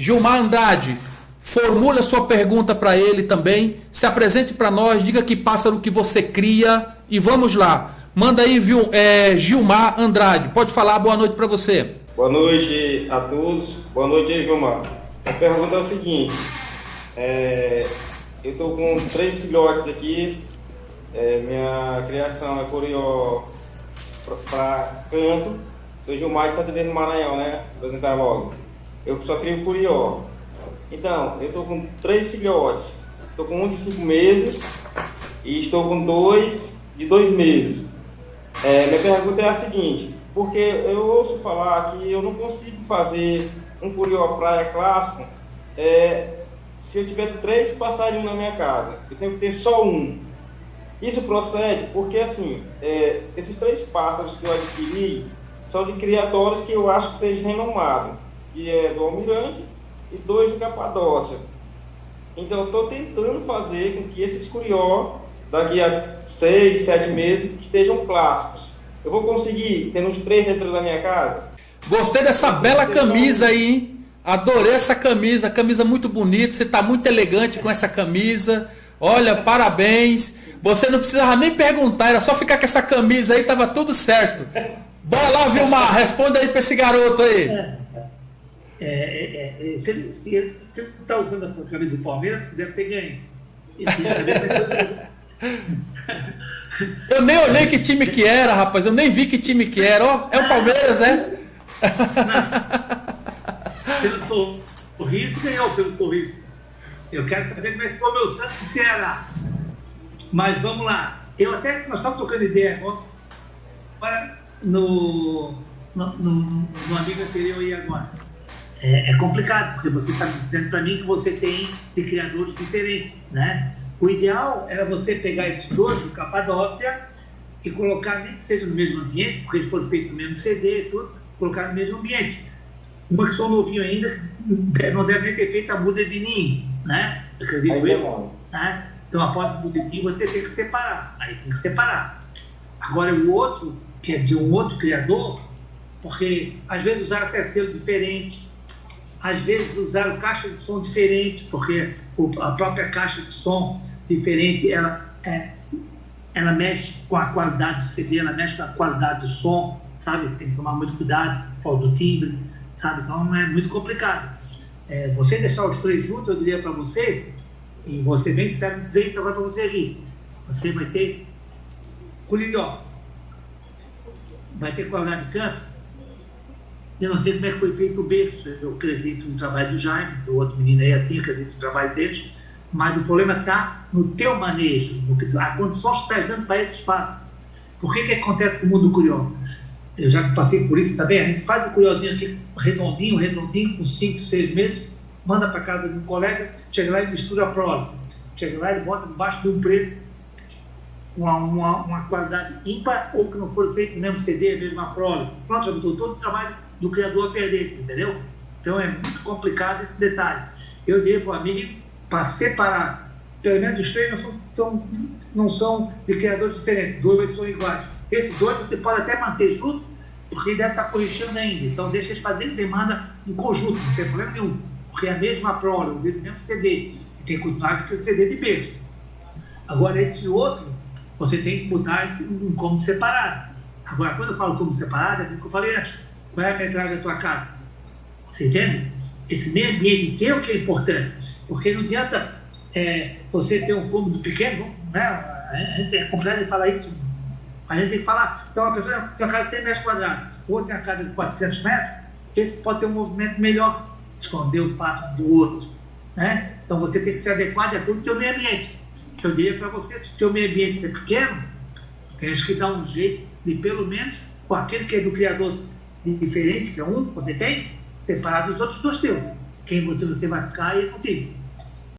Gilmar Andrade, formule a sua pergunta para ele também, se apresente para nós, diga que pássaro que você cria e vamos lá. Manda aí, viu, é, Gilmar Andrade, pode falar, boa noite para você. Boa noite a todos, boa noite aí, Gilmar. A pergunta é o seguinte, é, eu estou com três filhotes aqui, é, minha criação é curió para canto, sou Gilmar de Santa do Maranhão, né, apresentar logo. Eu só crio curió. Então, eu estou com três filhotes, estou com um de cinco meses e estou com dois de dois meses. É, minha pergunta é a seguinte, porque eu ouço falar que eu não consigo fazer um curió praia clássico é, se eu tiver três passarinhos na minha casa. Eu tenho que ter só um. Isso procede porque, assim, é, esses três pássaros que eu adquiri são de criatórios que eu acho que seja renomado, que é do Almirante e dois do Capadócia. Então, eu estou tentando fazer com que esses curió, daqui a seis, sete meses, estejam clássicos. Eu vou conseguir ter uns três dentro da minha casa? Gostei dessa bela camisa aí, hein? Adorei essa camisa, camisa muito bonita. Você está muito elegante com essa camisa. Olha, parabéns. Você não precisava nem perguntar, era só ficar com essa camisa aí, tava tudo certo. Bora lá, Vilmar, responda aí para esse garoto aí. É, é, é, se ele está usando a camisa do Palmeiras, deve ter ganho. Eu nem olhei que time que era, rapaz. Eu nem vi que time que era. Ó, é o Palmeiras, é? pelo sorriso, ganhou pelo sorriso. Eu quero saber como é que ficou meu Santos de Ceará. Mas vamos lá. Eu até, nós estamos trocando ideia agora no, no, no, no amigo anterior e agora. É, é, complicado, porque você está dizendo para mim que você tem de criadores diferentes, né? O ideal era você pegar esses dois do Capadócia e colocar, nem que seja no mesmo ambiente, porque eles foram feitos no mesmo CD e tudo, colocar no mesmo ambiente uma que são novinho ainda, não deve nem ter feito a muda de ninho, né? Acredito eu. Né? Então, após a muda de ninho, você tem que separar. Aí tem que separar. Agora, o outro, que é de um outro criador, porque às vezes usaram até selo diferente, às vezes usaram caixa de som diferente, porque a própria caixa de som diferente, ela, é, ela mexe com a qualidade do CD, ela mexe com a qualidade do som, sabe? Tem que tomar muito cuidado com do timbre sabe? Então é muito complicado. É, você deixar os três juntos, eu diria para você, e você bem sincero dizer isso agora para você aqui, você vai ter colhidó, vai ter qualidade de canto. Eu não sei como é que foi feito o berço, eu acredito no trabalho do Jaime, do outro menino aí assim, acredito no trabalho deles, mas o problema está no teu manejo, no que, a condição que está dando para esse espaço. Por que que acontece com o mundo curioso? eu já passei por isso também, a gente faz o curiosinho aqui redondinho, redondinho, com 5, 6 meses, manda para casa de um colega, chega lá e mistura a prole. Chega lá e bota debaixo de um preto uma, uma, uma, qualidade ímpar ou que não for feito no mesmo CD, a prole. Pronto, já botou todo o trabalho do criador perder, entendeu? Então é muito complicado esse detalhe. Eu dei para o amigo para separar. Pelo menos os três não são, são, não são de criadores diferentes, dois são iguais. Esses dois você pode até manter junto, porque deve estar corrigindo ainda. Então, deixa eles fazerem demanda em conjunto, não tem problema nenhum. Porque é a mesma prole, o mesmo CD, e tem que continuar com o CD de beijo. Agora, esse outro, você tem que botar um cômodo separado. Agora, quando eu falo cômodo separado, é o que eu falei antes. Qual é a metragem da tua casa? Você entende? Esse meio ambiente teu que é importante. Porque não adianta é, você ter um cômodo pequeno, né? A gente é complicado de falar isso a gente tem que falar, então uma pessoa tem uma casa de 100 metros quadrados, outro tem uma casa de 400 metros, esse pode ter um movimento melhor, esconder o passo do outro. Né? Então você tem que se adequar de acordo com o meio ambiente. Eu diria para você, se o teu meio ambiente é pequeno, tens que dar um jeito de, pelo menos, com aquele que é do criador diferente, que é um que você tem, separado dos outros dois teus. Quem você, você vai ficar e é contigo.